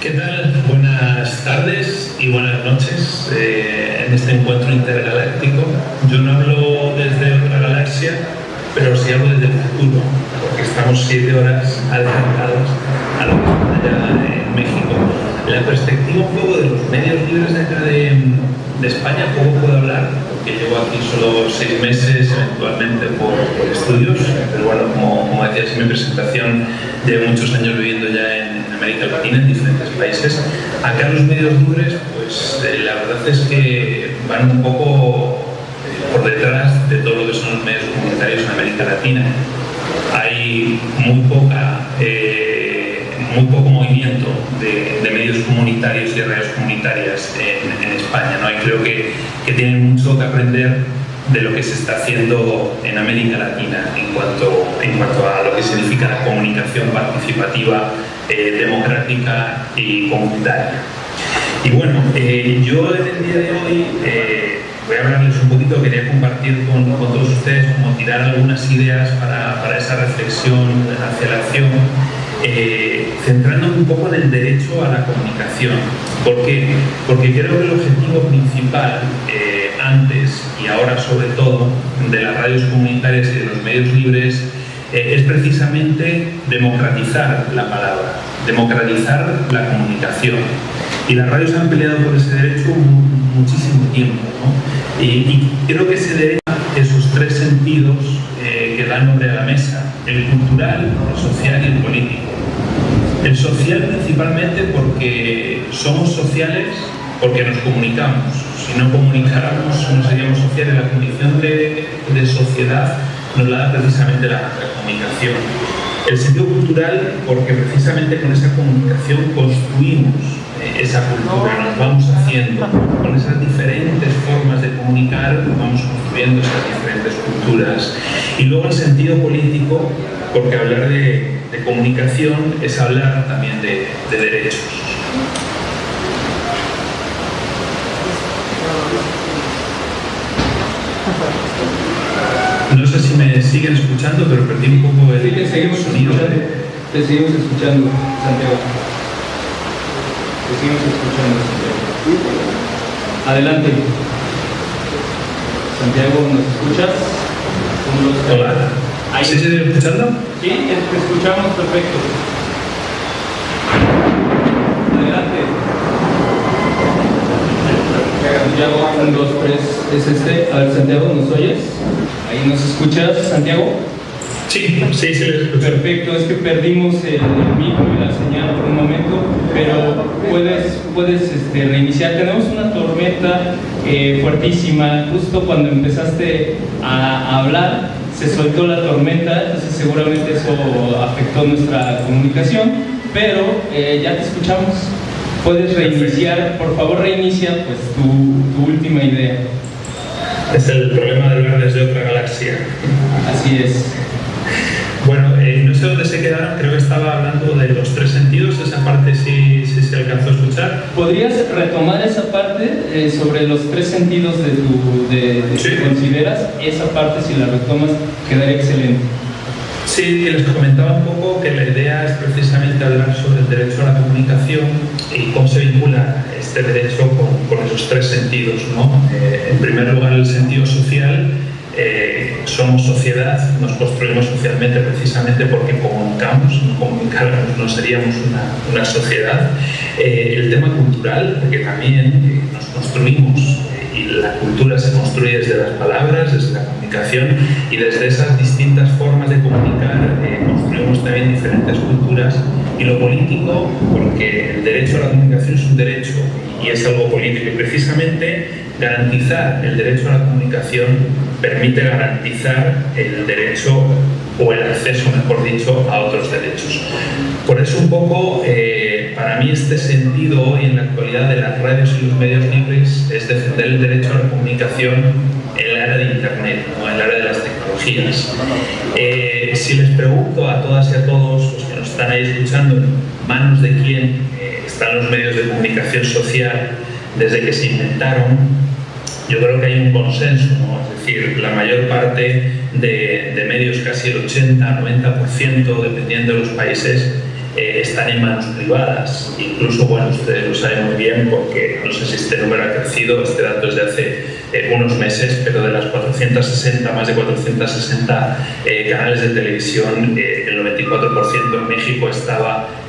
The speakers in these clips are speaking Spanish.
¿Qué tal? Buenas tardes y buenas noches eh, en este encuentro intergaláctico. Yo no hablo desde otra galaxia, pero sí hablo desde el futuro, porque estamos siete horas adelantados a lo que está allá en México. La perspectiva un poco de los medios libres de acá de, España, poco puedo hablar, porque llevo aquí solo seis meses, eventualmente por, por estudios, pero bueno, como, como decías en mi presentación, llevo muchos años viviendo ya en América Latina, en diferentes países. Acá los medios libres, pues eh, la verdad es que van un poco eh, por detrás de todo lo que son los medios comunitarios en América Latina. Hay muy poca... Eh, muy poco movimiento de, de, medios comunitarios y de radios comunitarias en, en España. ¿no? Y creo que, que, tienen mucho que aprender de lo que se está haciendo en América Latina en cuanto, en cuanto a lo que significa la comunicación participativa, eh, democrática y comunitaria. Y bueno, eh, yo en el día de hoy eh, voy a hablarles un poquito, quería compartir con, con, todos ustedes, como tirar algunas ideas para, para esa reflexión hacia la acción eh, centrándome un poco en el derecho a la comunicación. ¿Por qué? Porque creo que el objetivo principal, eh, antes y ahora sobre todo, de las radios comunitarias y de los medios libres, eh, es precisamente democratizar la palabra, democratizar la comunicación. Y las radios han peleado por ese derecho muchísimo tiempo. ¿no? Y, y, creo que ese derecho, esos tres sentidos eh, que dan nombre a la mesa, el cultural, el social y el político. El social principalmente porque somos sociales porque nos comunicamos. Si no comunicáramos no seríamos sociales. La condición de, de sociedad nos la da precisamente la, comunicación. El sentido cultural porque precisamente con esa comunicación construimos eh, esa cultura, nos vamos haciendo. Con esas diferentes formas de comunicar vamos construyendo esas diferentes culturas. Y luego el sentido político porque hablar de, de comunicación es hablar también de, de derechos. No sé si me siguen escuchando, pero perdí un poco el sí, te seguimos sonido. Escuchando. Te seguimos escuchando, Santiago. Te seguimos escuchando, Santiago. Adelante. Santiago, ¿nos escuchas? Hola. ¿Ahí ¿Sí se sigue escuchando? Sí, te escuchamos perfecto. Adelante. Santiago, un, dos, tres, es este. A ver, Santiago, ¿nos oyes? ¿Ahí nos escuchas, Santiago? Sí, sí, sí. Perfecto, es que perdimos el, el micro y la señal por un momento, pero puedes, puedes este, reiniciar. Tenemos una tormenta eh, fuertísima, justo cuando empezaste a, a hablar, se soltó la tormenta, entonces seguramente eso afectó nuestra comunicación, pero eh, ya te escuchamos. Puedes reiniciar, por favor reinicia pues tu, tu última idea. Es el problema de ver desde otra galaxia. Así es. Eh, no sé dónde se quedaron, creo que estaba hablando de los tres sentidos, esa parte sí, sí se alcanzó a escuchar. ¿Podrías retomar esa parte eh, sobre los tres sentidos de tu, de, de Sí. que consideras? Esa parte, si la retomas, quedaría excelente. Sí, les comentaba un poco que la idea es precisamente hablar sobre el derecho a la comunicación y cómo se vincula este derecho con, con esos tres sentidos. ¿no? Eh, en primer lugar, el sentido social. Eh, somos sociedad, nos construimos socialmente precisamente porque comunicamos, no comunicáramos no seríamos una, una sociedad. Eh, el tema cultural, porque también eh, nos construimos eh, y la cultura se construye desde las palabras, desde la comunicación y desde esas distintas formas de comunicar eh, construimos también diferentes culturas. Y lo político, porque el derecho a la comunicación es un derecho y es algo político y precisamente garantizar el derecho a la comunicación permite garantizar el derecho o el acceso, mejor dicho, a otros derechos. Por eso un poco, eh, para mí este sentido hoy en la actualidad de las radios y los medios libres es defender el derecho a la comunicación en el área de Internet, ¿no? en el área de las tecnologías. Eh, si les pregunto a todas y a todos los que nos están ahí escuchando, ¿en manos de quién eh, están los medios de comunicación social desde que se inventaron, yo creo que hay un consenso, ¿no? Decir, la mayor parte de, medios, casi el 80-90%, dependiendo de los países, eh, están en manos privadas. Incluso, bueno, ustedes lo saben muy bien porque no sé si este número ha crecido, este dato es de hace eh, unos meses, pero de las 460, más de 460 eh, canales de televisión, el 94% en México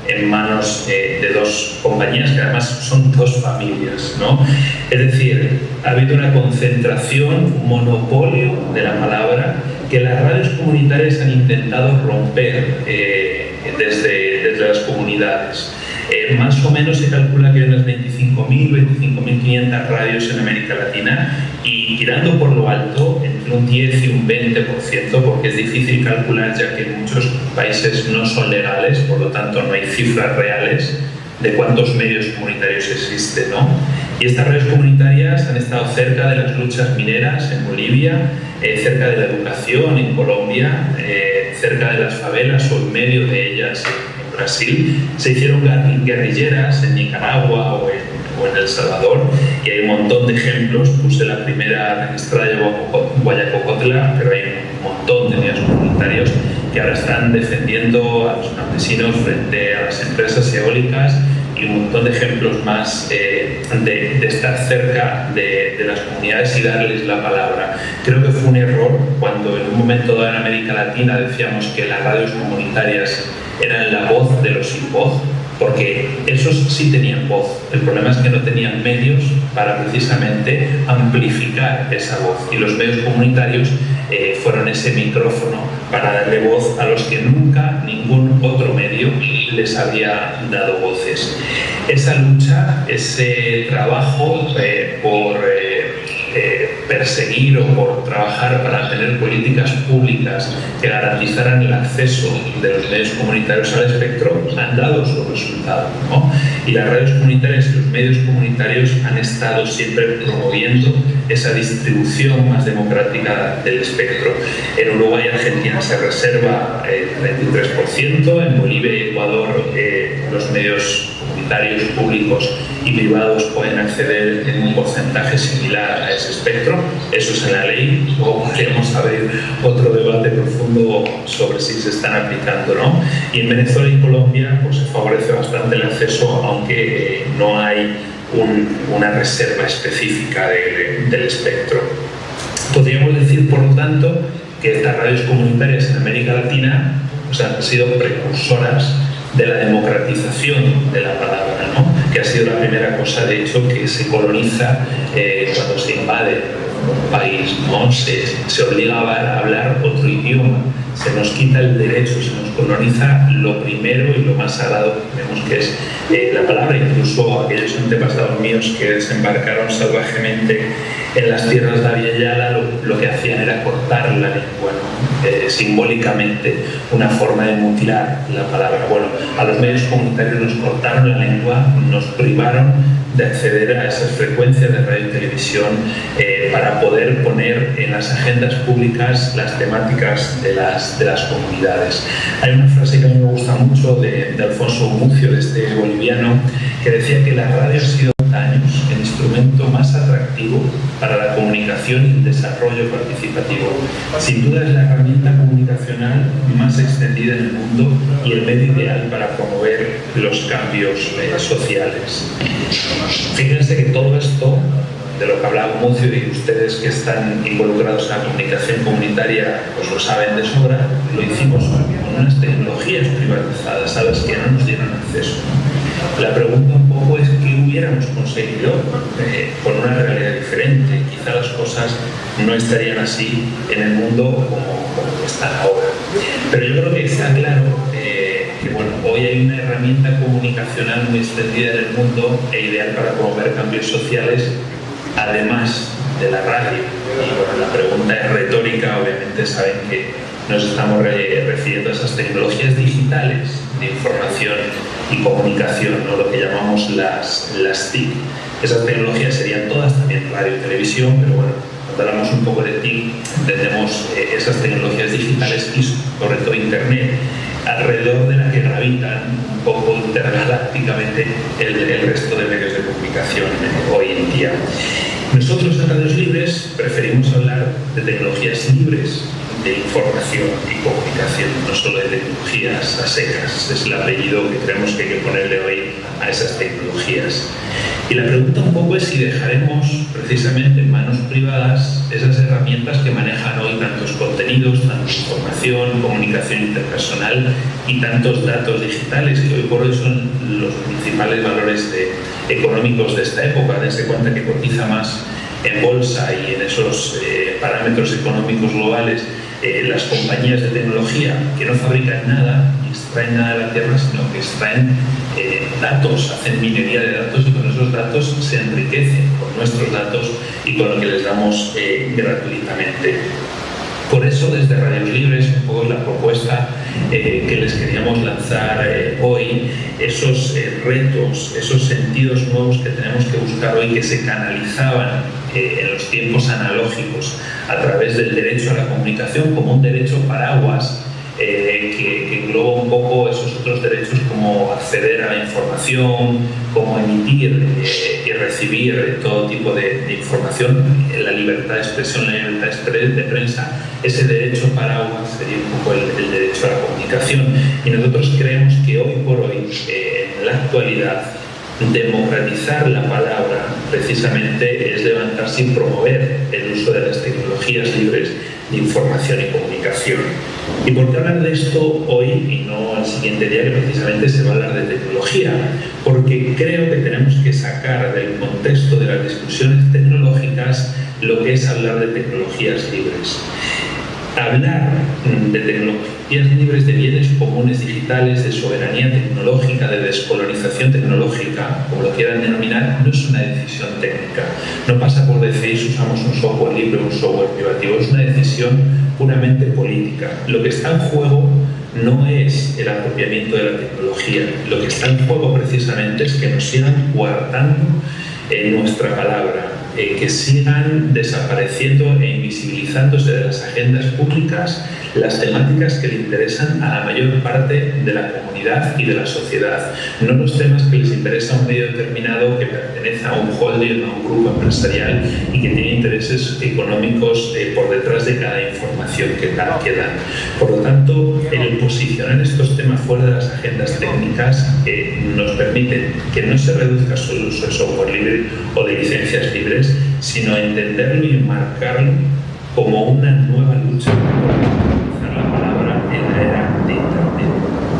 en manos de dos compañías que además son dos familias. ¿no? Es decir, ha habido una concentración, un monopolio de la palabra que las radios comunitarias han intentado romper desde, desde las comunidades. Eh, más o menos se calcula que hay unas 25.000, 25.500 radios en América Latina y tirando por lo alto entre un 10 y un 20%, porque es difícil calcular ya que muchos países no son legales, por lo tanto no hay cifras reales de cuántos medios comunitarios existen. ¿no? Y estas redes comunitarias han estado cerca de las luchas mineras en Bolivia, eh, cerca de la educación en Colombia, eh, cerca de las favelas o en medio de ellas en Brasil. Se hicieron guerrilleras en Nicaragua o en, El Salvador y hay un montón de ejemplos. Puse la primera registrada de Guayacocotla, pero hay un montón de medios comunitarios que ahora están defendiendo a los campesinos frente a las empresas eólicas y un montón de ejemplos más eh, de, estar cerca de, de, las comunidades y darles la palabra. Creo que fue un error cuando en un momento dado en América Latina decíamos que las radios comunitarias eran la voz de los sin voz, porque esos sí tenían voz. El problema es que no tenían medios para precisamente amplificar esa voz y los medios comunitarios eh, fueron ese micrófono para darle voz a los que nunca ningún otro medio les había dado voces. Esa lucha, ese trabajo eh, por eh, perseguir o por trabajar para tener políticas públicas que garantizaran el acceso de los medios comunitarios al espectro han dado su resultado. Y las redes comunitarias y los medios comunitarios han estado siempre promoviendo esa distribución más democrática del espectro. En Uruguay y Argentina se reserva el 33%, en Bolivia y Ecuador eh, los medios comunitarios públicos y privados pueden acceder en un porcentaje similar a ese espectro. Eso es en la ley. Luego podríamos abrir otro debate profundo sobre si se están aplicando o no. Y en Venezuela y Colombia pues, se favorece bastante el acceso, aunque no hay una reserva específica del espectro. Podríamos decir, por lo tanto, que estas radios comunitarias en América Latina pues, han sido precursoras de la democratización de la palabra, ¿no? que ha sido la primera cosa, de hecho, que se coloniza eh, cuando se invade un país, ¿no? se, se obliga a hablar otro idioma, se nos quita el derecho, se nos coloniza lo primero y lo más sagrado que tenemos, que es eh, la palabra. Incluso aquellos antepasados míos que desembarcaron salvajemente en las tierras de Aviala lo, lo que hacían era cortar la lengua, eh, simbólicamente una forma de mutilar la palabra. Bueno, a los medios comunitarios nos cortaron la lengua, nos privaron de acceder a esas frecuencias de radio y televisión eh, para poder poner en las agendas públicas las temáticas de las, de las comunidades. Hay una frase que a mí me gusta mucho de, de Alfonso Mucio, de este boliviano, que decía que la radio ha sido años instrumento más atractivo para la comunicación y el desarrollo participativo. Sin duda es la herramienta comunicacional más extendida en el mundo y el medio ideal para promover los cambios eh, sociales. Fíjense que todo esto de lo que hablaba Mucio y ustedes que están involucrados en la comunicación comunitaria pues lo saben de sobra, lo hicimos con unas tecnologías privatizadas a las que no nos dieron acceso. La pregunta un poco es qué hubiéramos conseguido eh, con una realidad diferente. Quizá las cosas no estarían así en el mundo como, están ahora. Pero yo creo que está claro eh, que bueno, hoy hay una herramienta comunicacional muy extendida en el mundo e ideal para promover cambios sociales, además de la radio. Y bueno, la pregunta es retórica, obviamente saben que nos estamos refiriendo a esas tecnologías digitales de información y comunicación, ¿no? lo que llamamos las, las TIC. Esas tecnologías serían todas también radio y televisión, pero bueno, cuando hablamos un poco de TIC, entendemos eh, esas tecnologías digitales y sobre todo Internet, alrededor de la que gravitan un poco intergalácticamente el, resto de medios de comunicación hoy en día. Nosotros en Radios Libres preferimos hablar de tecnologías libres de información y comunicación, no solo de tecnologías a secas, es el apellido que creemos que hay que ponerle hoy a esas tecnologías. Y la pregunta un poco es si dejaremos precisamente en manos privadas esas herramientas que manejan hoy tantos contenidos, tanta información, comunicación interpersonal y tantos datos digitales que hoy por hoy son los principales valores económicos de esta época. Desde cuenta que cotiza más en bolsa y en esos eh, parámetros económicos globales eh, las compañías de tecnología que no fabrican nada, ni extraen nada de la tierra, sino que extraen eh, datos, hacen minería de datos y con esos datos se enriquecen con nuestros datos y con lo que les damos gratuitamente. Por eso, desde Radios Libres, un poco la propuesta que les queríamos lanzar hoy, esos retos, esos sentidos nuevos que tenemos que buscar hoy que se canalizaban en los tiempos analógicos a través del derecho a la comunicación como un derecho paraguas eh, que, engloba un poco esos otros derechos como acceder a la información, como emitir eh, y recibir todo tipo de, información, la libertad de expresión, la libertad de prensa, ese derecho paraguas sería un poco el, derecho a la comunicación. Y nosotros creemos que hoy por hoy, eh, en la actualidad, democratizar la palabra precisamente es levantarse y promover el uso de las tecnologías libres de información y comunicación. ¿Y por qué hablar de esto hoy y no al siguiente día que precisamente se va a hablar de tecnología? Porque creo que tenemos que sacar del contexto de las discusiones tecnológicas lo que es hablar de tecnologías libres hablar de tecnologías libres de bienes comunes digitales, de soberanía tecnológica, de descolonización tecnológica, como lo quieran denominar, no es una decisión técnica. No pasa por decir si usamos un software libre o un software privativo, es una decisión puramente política. Lo que está en juego no es el apropiamiento de la tecnología, lo que está en juego precisamente es que nos sigan guardando en nuestra palabra, eh, que sigan desapareciendo e invisibilizándose de las agendas públicas las temáticas que le interesan a la mayor parte de la comunidad y de la sociedad, no los temas que les interesa a un medio determinado que pertenece a un holding a un grupo empresarial y que tiene intereses económicos eh, por detrás de cada información que, que dan. Por lo tanto, el posicionar estos temas fuera de las agendas técnicas eh, nos permite que no se reduzca solo el uso de software libre o de licencias libres, sino entenderlo y marcarlo como una nueva lucha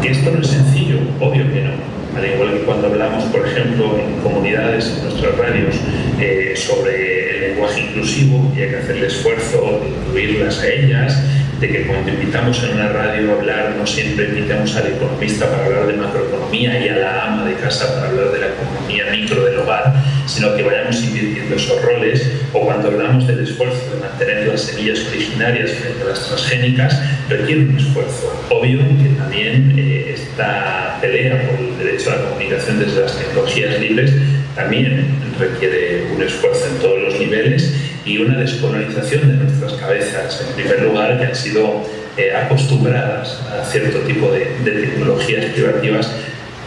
Que esto no es sencillo, obvio que no. Al igual que cuando hablamos, por ejemplo, en comunidades, en nuestras radios, eh, sobre el lenguaje inclusivo y hay que hacer esfuerzo de incluirlas a ellas, de que cuando invitamos en una radio a hablar no siempre invitamos al economista para hablar de macroeconomía y a la ama de casa para hablar de la economía micro del hogar, sino que vayamos invirtiendo esos roles o cuando hablamos del esfuerzo de mantener las semillas originarias frente a las transgénicas, requiere un esfuerzo. Obvio que también eh, esta pelea por el derecho a la comunicación desde las tecnologías libres también requiere un esfuerzo en todos los niveles y una descolonización de nuestras cabezas, en primer lugar, que han sido eh, acostumbradas a cierto tipo de, tecnologías privativas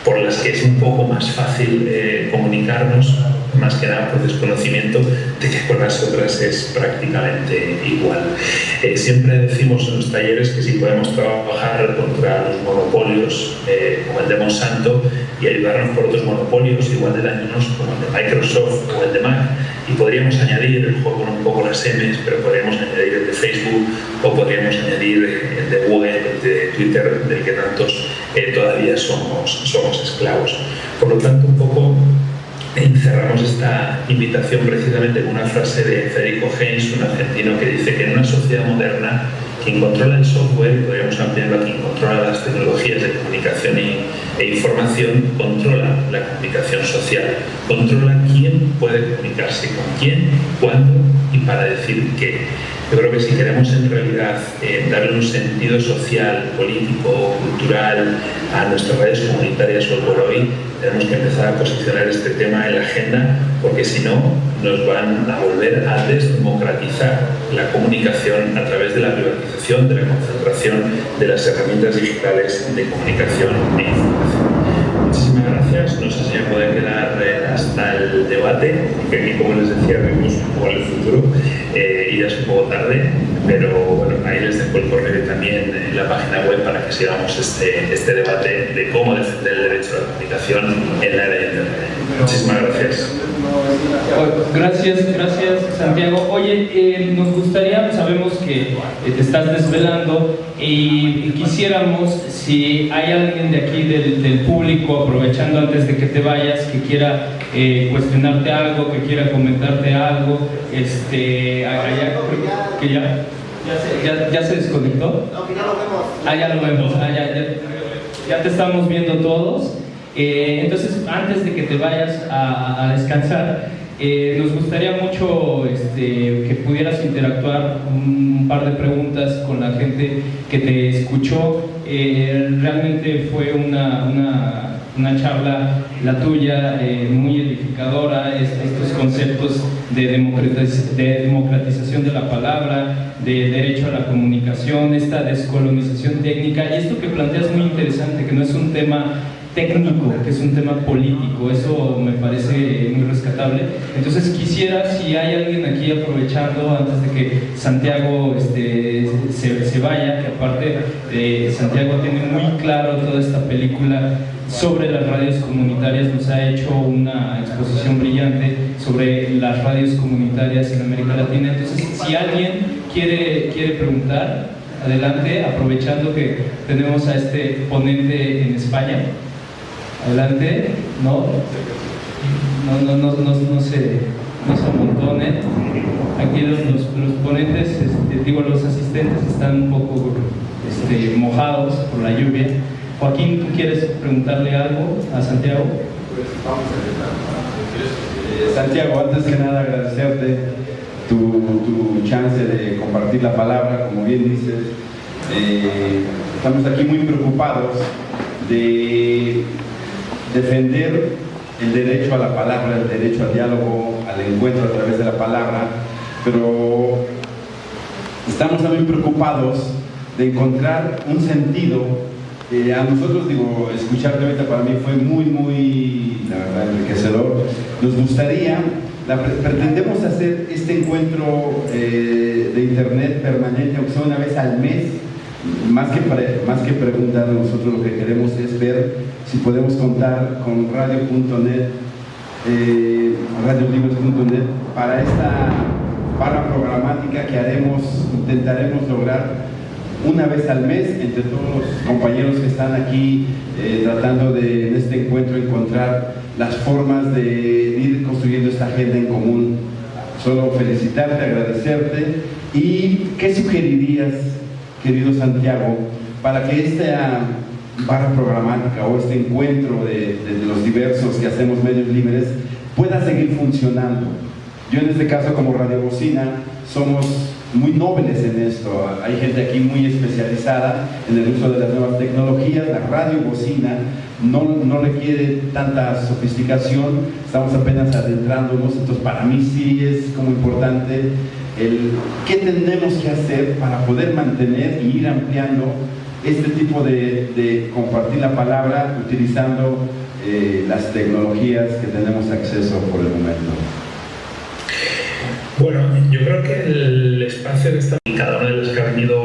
por las que es un poco más fácil eh, comunicarnos más que nada por desconocimiento de que con las otras es prácticamente igual. Eh, siempre decimos en los talleres que si podemos trabajar contra los monopolios eh, como el de Monsanto y ayudarnos por otros monopolios igual de dañinos como el de Microsoft o el de Mac, y podríamos añadir, el juego un poco las M's, pero podríamos añadir el de Facebook o podríamos añadir el de Google, el de Twitter, del que tantos eh, todavía somos, somos esclavos. Por lo tanto, un poco encerramos esta invitación precisamente con una frase de Federico Heinz, un argentino, que dice que en una sociedad moderna quien controla el software, podríamos ampliarlo a quien controla las tecnologías de comunicación e información, controla la comunicación social, controla quién puede comunicarse con quién, cuándo y para decir qué. Yo creo que si queremos en realidad eh, darle un sentido social, político, cultural a nuestras redes comunitarias hoy por hoy, tenemos que empezar a posicionar este tema en la agenda porque si no nos van a volver a desdemocratizar la comunicación a través de la privatización, de la concentración de las herramientas digitales de comunicación e información. Muchísimas gracias, no sé si me puede quedar eh, hasta el debate, porque aquí como les decía vemos un poco el futuro eh, y ya es un poco tarde, pero bueno, ahí les dejo el correo también en la página web para que sigamos este, este debate de cómo defender el derecho a la comunicación en la era de Internet. Muchísimas gracias. Gracias, gracias Santiago. Oye, eh, nos gustaría, sabemos que eh, te estás desvelando y quisiéramos, si hay alguien de aquí del, público, aprovechando antes de que te vayas, que quiera eh, cuestionarte algo, que quiera comentarte algo, este, allá, que ya, ya, se, desconectó. No, que ya lo vemos. Ah, ya lo vemos, ah, ya, ya, ya te estamos viendo todos. Eh, entonces, antes de que te vayas a, descansar, eh, nos gustaría mucho este, que pudieras interactuar un par de preguntas con la gente que te escuchó. Eh, realmente fue una, una, una, charla, la tuya, muy edificadora, estos conceptos de, de democratización de la palabra, de derecho a la comunicación, esta descolonización técnica y esto que planteas muy interesante, que no es un tema técnico, que es un tema político, eso me parece muy rescatable. Entonces quisiera, si hay alguien aquí aprovechando antes de que Santiago este, se, vaya, que aparte de Santiago tiene muy claro toda esta película sobre las radios comunitarias, nos ha hecho una exposición brillante sobre las radios comunitarias en América Latina. Entonces, si alguien quiere, quiere preguntar, adelante, aprovechando que tenemos a este ponente en España. Adelante, no, no, no, no, no, no se, no se amontonen. Aquí los, los, ponentes, este, digo, los asistentes están un poco este, mojados por la lluvia. Joaquín, ¿tú quieres preguntarle algo a Santiago? Eh, Santiago, antes que nada agradecerte tu, tu, chance de compartir la palabra, como bien dices. Eh, estamos aquí muy preocupados de defender el derecho a la palabra, el derecho al diálogo, al encuentro a través de la palabra, pero estamos también preocupados de encontrar un sentido. Eh, a nosotros, digo, escucharte ahorita para mí fue muy, muy, enriquecedor. Nos gustaría, pretendemos hacer este encuentro eh, de internet permanente, aunque sea una vez al mes, más que, más que preguntar, nosotros lo que queremos es ver si podemos contar con radio.net, eh, radiolibres.net, para esta barra programática que haremos, intentaremos lograr una vez al mes entre todos los compañeros que están aquí eh, tratando de en este encuentro encontrar las formas de ir construyendo esta agenda en común. Solo felicitarte, agradecerte y ¿qué sugerirías querido Santiago, para que esta barra programática o este encuentro de, los diversos que hacemos medios libres pueda seguir funcionando. Yo en este caso como Radio Bocina somos muy nobles en esto. Hay gente aquí muy especializada en el uso de las nuevas tecnologías. La radio bocina no, no requiere tanta sofisticación. Estamos apenas adentrándonos. Entonces para mí sí es como importante el qué tenemos que hacer para poder mantener y ir ampliando este tipo de, compartir la palabra utilizando eh, las tecnologías que tenemos acceso por el momento. Bueno, yo creo que el espacio que está cada uno de los que ha venido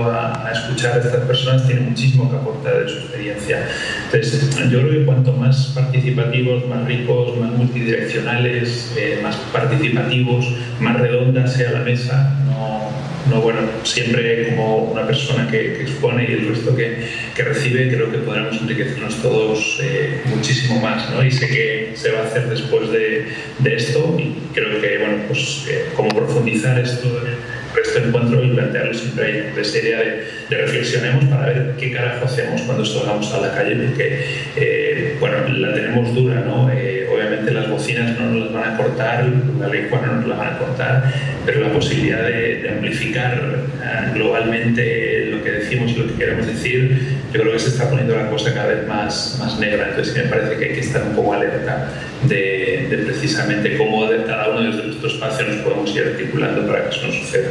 escuchar a estas personas tiene muchísimo que aportar de su experiencia. Entonces, yo creo que cuanto más participativos, más ricos, más multidireccionales, eh, más participativos, más redonda sea la mesa, no, no bueno, siempre como una persona que, expone y el resto que, que, recibe, creo que podremos enriquecernos todos eh, muchísimo más, ¿no? Y sé que se va a hacer después de, de esto y creo que, bueno, pues eh, como profundizar esto resto encuentro y plantearlo siempre de serie de, de, reflexionemos para ver qué carajo hacemos cuando salgamos a la calle, porque, eh, bueno, la tenemos dura, ¿no? obviamente las bocinas no nos las van a cortar, la lengua no nos la van a cortar, pero la posibilidad de, amplificar eh, globalmente lo que decimos y lo que queremos decir, yo creo que se está poniendo la cosa cada vez más, más negra, entonces me parece que hay que estar un poco alerta de, de precisamente cómo cada uno de nuestros espacios nos podemos ir articulando para que eso no suceda.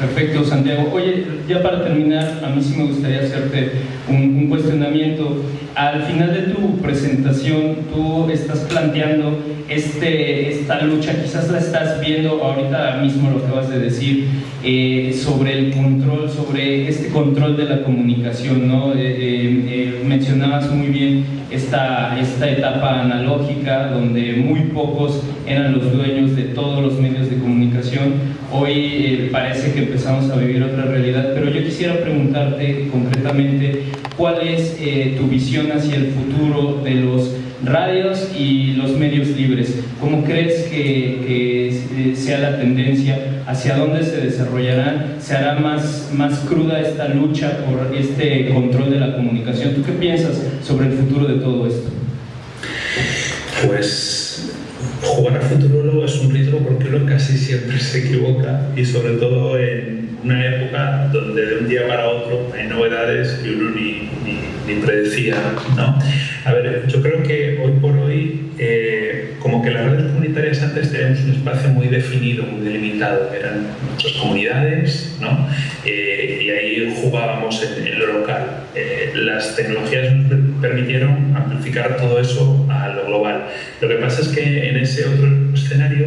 Perfecto, Santiago. Oye, ya para terminar, a mí sí me gustaría hacerte un, un cuestionamiento al final de tu presentación tú estás planteando este, esta lucha, quizás la estás viendo ahorita mismo lo que vas de decir, eh, sobre el control, sobre este control de la comunicación, ¿no? Eh, eh, mencionabas muy bien esta, esta etapa analógica donde muy pocos eran los dueños de todos los medios de comunicación. Hoy parece que empezamos a vivir otra realidad, pero yo quisiera preguntarte concretamente cuál es tu visión hacia el futuro de los radios y los medios libres. ¿Cómo crees que, sea la tendencia? ¿Hacia dónde se desarrollarán? ¿Se hará más, más cruda esta lucha por este control de la comunicación? ¿Tú qué piensas sobre el futuro de todo esto? Pues jugar al futuro es un riesgo porque uno casi siempre se equivoca y sobre todo en una época donde de un día para otro hay novedades que uno ni, ni, predecía. ¿no? A ver, yo creo que hoy por hoy, eh, como que las redes comunitarias antes teníamos un espacio muy definido, muy delimitado, eran nuestras comunidades, ¿no? Eh, y ahí jugábamos en, lo local. Eh, las tecnologías nos permitieron amplificar todo eso a lo global. Lo que pasa es que en ese otro escenario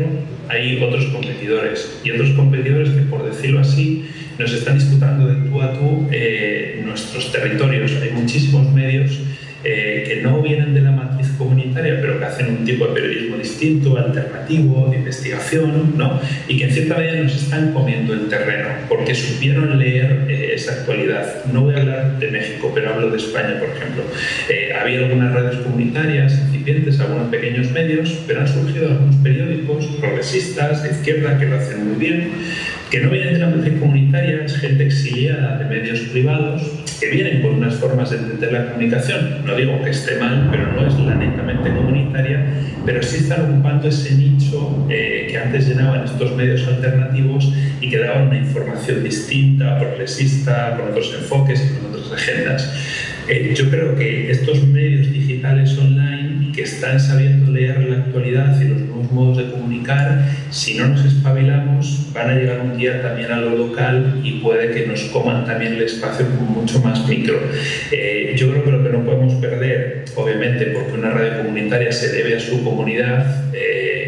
hay otros competidores y otros competidores que, por decirlo así, nos están disputando de tú a tú eh, nuestros territorios. Hay muchísimos medios eh, que no vienen de la matriz comunitaria, pero que hacen un tipo de periodismo distinto, alternativo, de investigación, ¿no? y que en cierta medida nos están comiendo el terreno, porque supieron leer eh, esa actualidad. No voy a hablar de México, pero hablo de España, por ejemplo. había algunas redes comunitarias incipientes, algunos pequeños medios, pero han surgido algunos periódicos progresistas de izquierda que lo hacen muy bien que no vienen de la matriz comunitaria, es gente exiliada de medios privados, que vienen con unas formas de entender la comunicación. No digo que esté mal, pero no es la netamente comunitaria, pero sí están ocupando ese nicho eh, que antes llenaban estos medios alternativos y que daban una información distinta, progresista, con otros enfoques con otras agendas. Eh, yo creo que estos medios digitales online que están sabiendo leer la actualidad y los nuevos modos de comunicar, si no nos espabilamos, van a llegar un día también a lo local y puede que nos coman también el espacio mucho más micro. Eh, yo creo que lo que no podemos perder, obviamente, porque una radio comunitaria se debe a su comunidad, eh,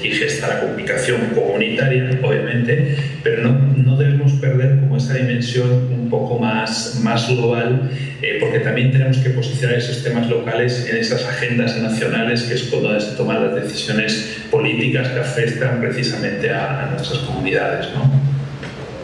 allí gesta la comunicación comunitaria, obviamente, pero no, no debemos perder como esa dimensión un poco más, más global eh, porque también tenemos que posicionar sistemas locales en esas agendas nacionales que es cuando se toman las decisiones políticas que afectan precisamente a, nuestras comunidades. ¿no?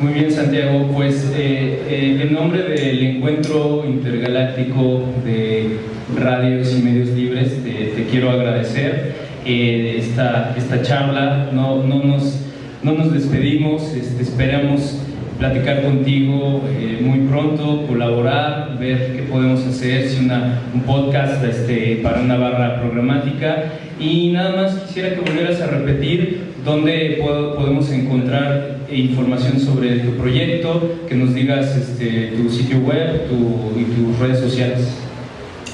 Muy bien, Santiago. Pues eh, eh, en nombre del Encuentro Intergaláctico de Radios y Medios Libres, te, quiero agradecer esta, esta charla. No, no, nos, no nos despedimos, este, esperamos platicar contigo eh, muy pronto, colaborar, ver qué podemos hacer, si una, un podcast este, para una barra programática. Y nada más quisiera que volvieras a repetir dónde podemos encontrar información sobre tu proyecto, que nos digas este, tu sitio web y tus redes sociales.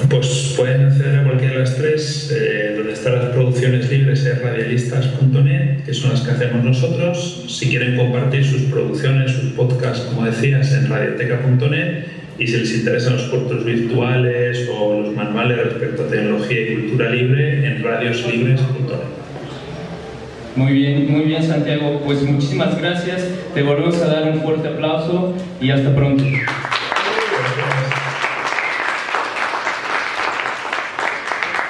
Pues pueden acceder a cualquiera de las tres, eh, donde están las producciones libres es radialistas.net, que son las que hacemos nosotros. Si quieren compartir sus producciones, sus podcasts, como decías, en radioteca.net. Y si les interesan los cortos virtuales o los manuales respecto a tecnología y cultura libre, en radioslibres.net. Muy bien, muy bien Santiago, pues muchísimas gracias, te volvemos a dar un fuerte aplauso y hasta pronto.